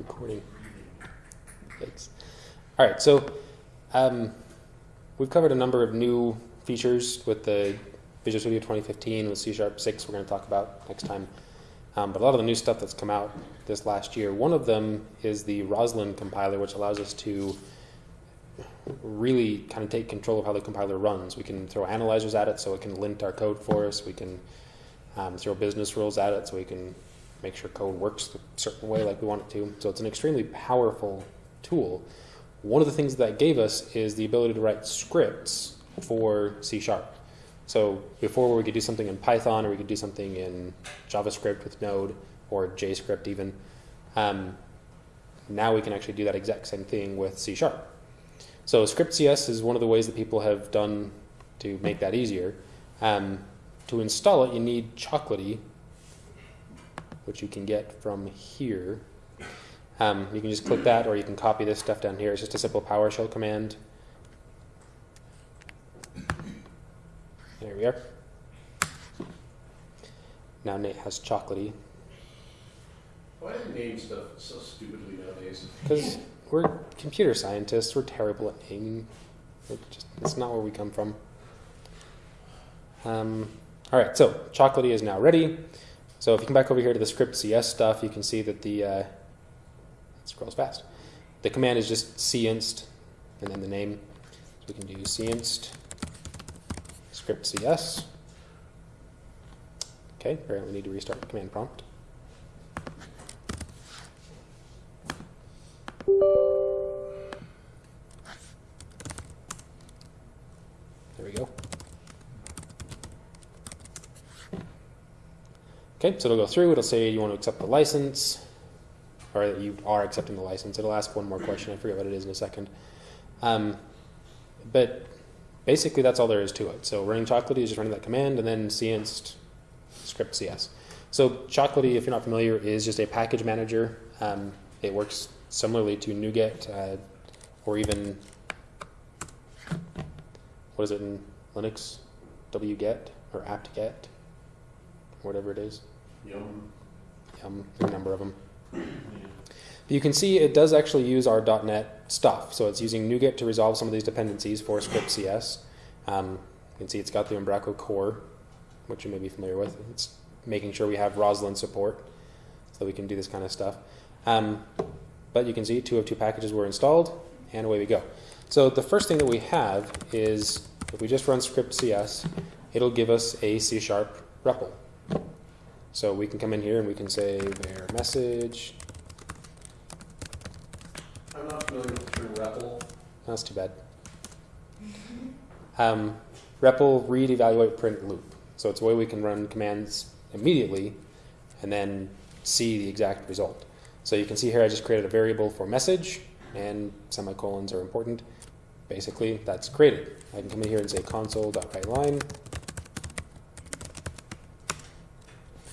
recording. Thanks. All right, so um, we've covered a number of new features with the Visual Studio 2015 with C Sharp 6 we're going to talk about next time. Um, but a lot of the new stuff that's come out this last year, one of them is the Roslyn compiler, which allows us to really kind of take control of how the compiler runs. We can throw analyzers at it so it can lint our code for us. We can um, throw business rules at it so we can make sure code works a certain way like we want it to. So it's an extremely powerful tool. One of the things that gave us is the ability to write scripts for C Sharp. So before we could do something in Python or we could do something in JavaScript with Node or JScript even, um, now we can actually do that exact same thing with C Sharp. So script.cs is one of the ways that people have done to make that easier. Um, to install it, you need Chocolatey, which you can get from here. Um, you can just click that, or you can copy this stuff down here. It's just a simple PowerShell command. There we are. Now Nate has Chocolatey. Why do they name stuff so stupidly nowadays? Because we're computer scientists, we're terrible at naming. It just, it's not where we come from. Um, all right, so Chocolatey is now ready. So if you come back over here to the script CS stuff, you can see that the uh, it scrolls fast. The command is just cinst and then the name. So we can do cinst script CS. Okay, apparently we need to restart the command prompt. Okay, so it'll go through. It'll say you want to accept the license, or that you are accepting the license. It'll ask one more question. I forget what it is in a second. Um, but basically, that's all there is to it. So running Chocolatey is just running that command, and then cinst script CS. So Chocolatey, if you're not familiar, is just a package manager. Um, it works similarly to NuGet uh, or even what is it in Linux? wget or apt-get, whatever it is. Yum. Um, there a number of them. But you can see it does actually use our .NET stuff. So it's using NuGet to resolve some of these dependencies for script CS. Um, you can see it's got the Umbraco core, which you may be familiar with. It's making sure we have Roslyn support so we can do this kind of stuff. Um, but you can see two of two packages were installed, and away we go. So the first thing that we have is if we just run script CS, it'll give us a C sharp REPL. So we can come in here and we can say var message. I'm not familiar with the term REPL. That's too bad. Um, REPL read, evaluate, print, loop. So it's a way we can run commands immediately and then see the exact result. So you can see here I just created a variable for message and semicolons are important. Basically, that's created. I can come in here and say console.writeLine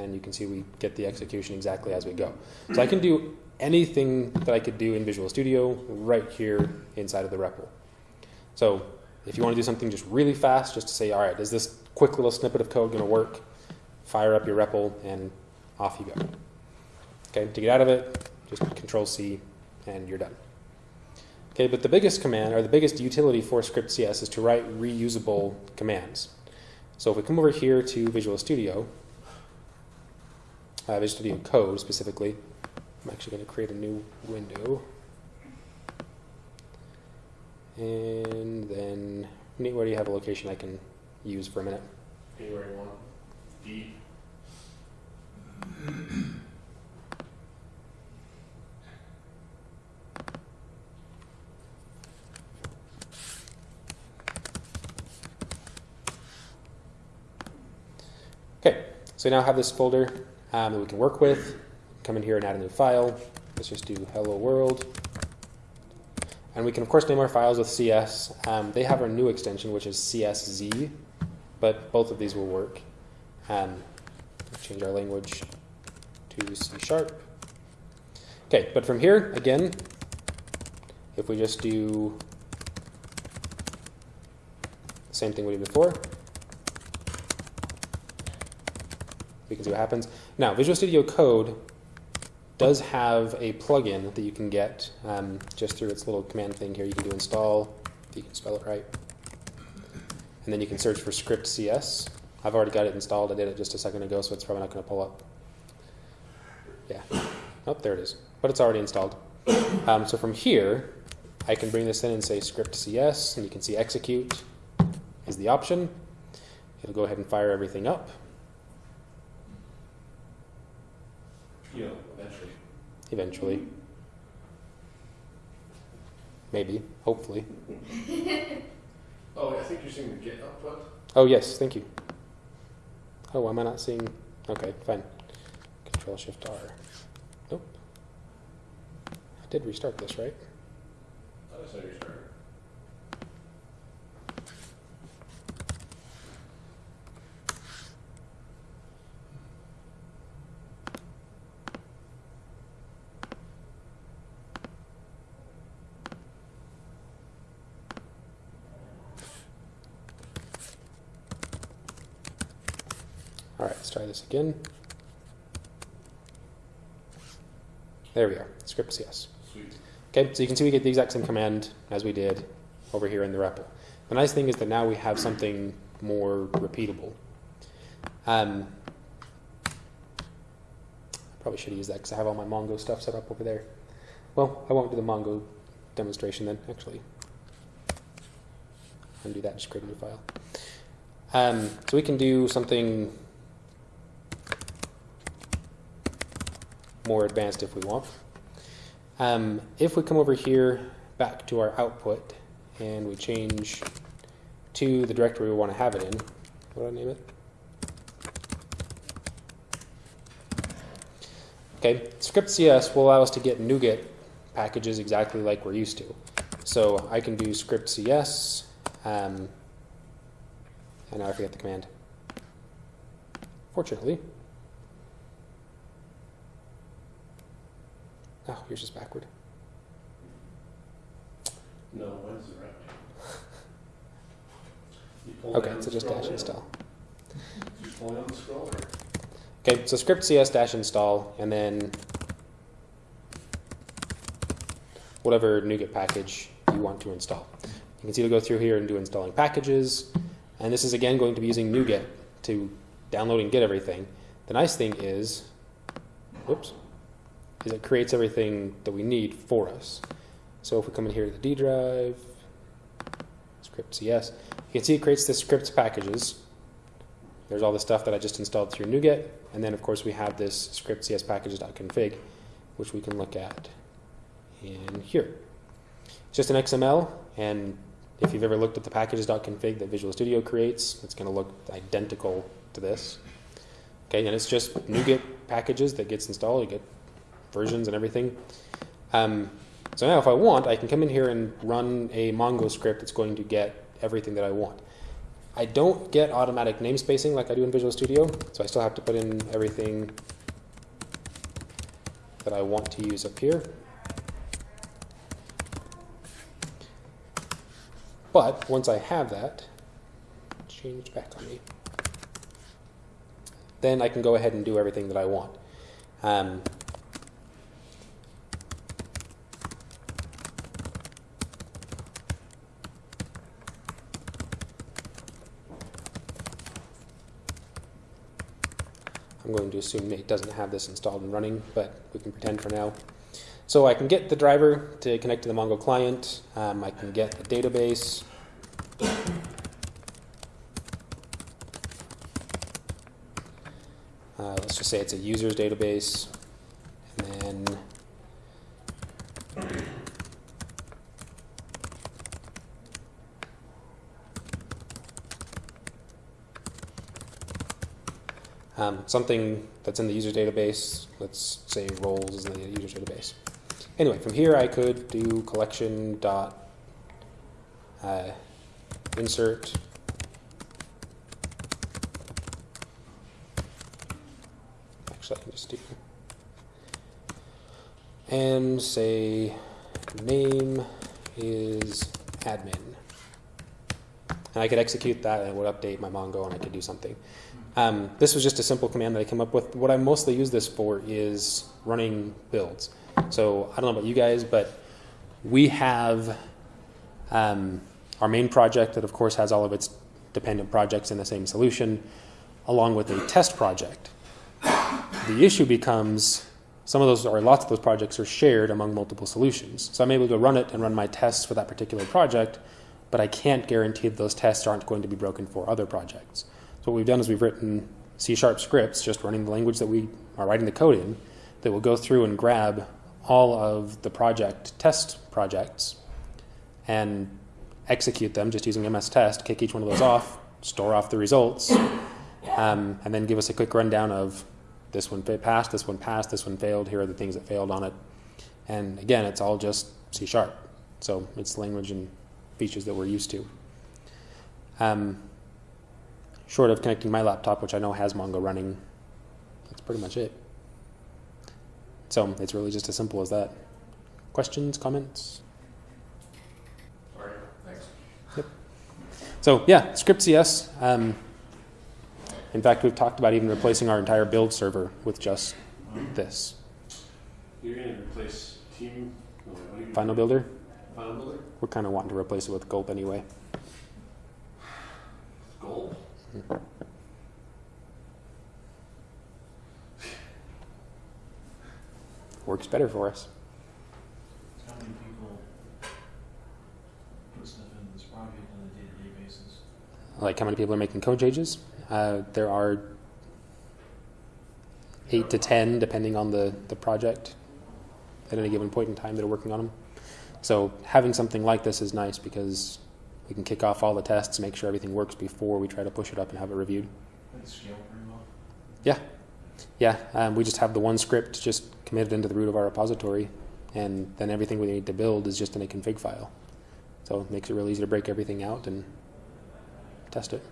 and you can see we get the execution exactly as we go. So I can do anything that I could do in Visual Studio right here inside of the REPL. So if you want to do something just really fast, just to say, all right, is this quick little snippet of code going to work? Fire up your REPL and off you go. Okay, to get out of it, just Control C and you're done. Okay, but the biggest command, or the biggest utility for script CS is to write reusable commands. So if we come over here to Visual Studio, uh, Visual Studio Code specifically, I'm actually going to create a new window. And then, where do you have a location I can use for a minute? Anywhere you want. D. Okay, so now have this folder um, that we can work with. Come in here and add a new file. Let's just do hello world. And we can, of course, name our files with CS. Um, they have our new extension, which is CSX, but both of these will work. Um, change our language to C sharp. Okay, but from here, again, if we just do the same thing we did before, we can see what happens. Now, Visual Studio Code does have a plugin that you can get um, just through its little command thing here. You can do install, if you can spell it right. And then you can search for script CS. I've already got it installed. I did it just a second ago, so it's probably not going to pull up. Yeah. Oh, there it is. But it's already installed. Um, so from here, I can bring this in and say script CS, and you can see execute is the option. It'll go ahead and fire everything up. You eventually. eventually. Maybe, hopefully. Oh, I think you're seeing the Git output. Oh, yes, thank you. Oh, am I not seeing? Okay, fine. Control Shift R. Nope. I did restart this, right? That's how you start. All right, let's try this again. There we are, script CS. Sweet. Okay, so you can see we get the exact same command as we did over here in the REPL. The nice thing is that now we have something more repeatable. Um, probably should use that because I have all my Mongo stuff set up over there. Well, I won't do the Mongo demonstration then, actually. Undo that, just create a new file. Um, so we can do something more advanced if we want. Um, if we come over here back to our output and we change to the directory we want to have it in, what do I name it? Okay, script CS will allow us to get NuGet packages exactly like we're used to. So I can do script CS, um, and now I forget the command. Fortunately. Yours is backward. No, mine's the right. Okay, so just dash down. install. You pull down the? Okay, so script cs dash install, and then whatever NuGet package you want to install. You can see to go through here and do installing packages, and this is again going to be using NuGet to download and get everything. The nice thing is, whoops, is it creates everything that we need for us. So if we come in here to the D drive, script CS, you can see it creates the scripts packages. There's all the stuff that I just installed through NuGet, and then of course we have this script cs packages.config, which we can look at in here. It's just an XML, and if you've ever looked at the packages.config that Visual Studio creates, it's going to look identical to this. Okay, and it's just NuGet packages that gets installed. You get versions and everything. Um, so now if I want, I can come in here and run a Mongo script that's going to get everything that I want. I don't get automatic namespacing like I do in Visual Studio, so I still have to put in everything that I want to use up here. But once I have that, change back on me, then I can go ahead and do everything that I want. Um, I'm going to assume it doesn't have this installed and running, but we can pretend for now. So I can get the driver to connect to the Mongo client. Um, I can get the database. Uh, let's just say it's a user's database. And then um, something that's in the user database. Let's say roles is in the user database. Anyway, from here I could do collection dot uh, insert actually I can just do and say name is admin and I could execute that and it would update my Mongo and I could do something Um, this was just a simple command that I came up with. What I mostly use this for is running builds. So I don't know about you guys, but we have um, our main project that, of course, has all of its dependent projects in the same solution, along with a test project. The issue becomes some of those, or lots of those projects, are shared among multiple solutions. So I'm able to run it and run my tests for that particular project, but I can't guarantee that those tests aren't going to be broken for other projects. So what we've done is we've written C sharp scripts, just running the language that we are writing the code in, that will go through and grab all of the project test projects and execute them just using MS Test, kick each one of those off, store off the results, um, and then give us a quick rundown of this one passed, this one passed, this one failed, here are the things that failed on it. And again, it's all just C sharp. So it's language and features that we're used to. Um, short of connecting my laptop, which I know has Mongo running, that's pretty much it. So it's really just as simple as that. Questions, comments? Sorry, thanks. So yeah, script CS. Um, in fact, we've talked about even replacing our entire build server with just this You're gonna replace team, no, what do you? Final Builder. Final builder? We're kind of wanting to replace it with Gulp anyway. Gold? Works better for us. How many people put stuff into this project on a day-to-day basis? Like how many people are making code changes? Uh, there are eight to ten, depending on the, the project, at any given point in time that are working on them. So having something like this is nice because we can kick off all the tests, make sure everything works before we try to push it up and have it reviewed. Scale pretty well. Yeah, yeah. Um, we just have the one script just committed into the root of our repository, and then everything we need to build is just in a config file. So it makes it really easy to break everything out and test it.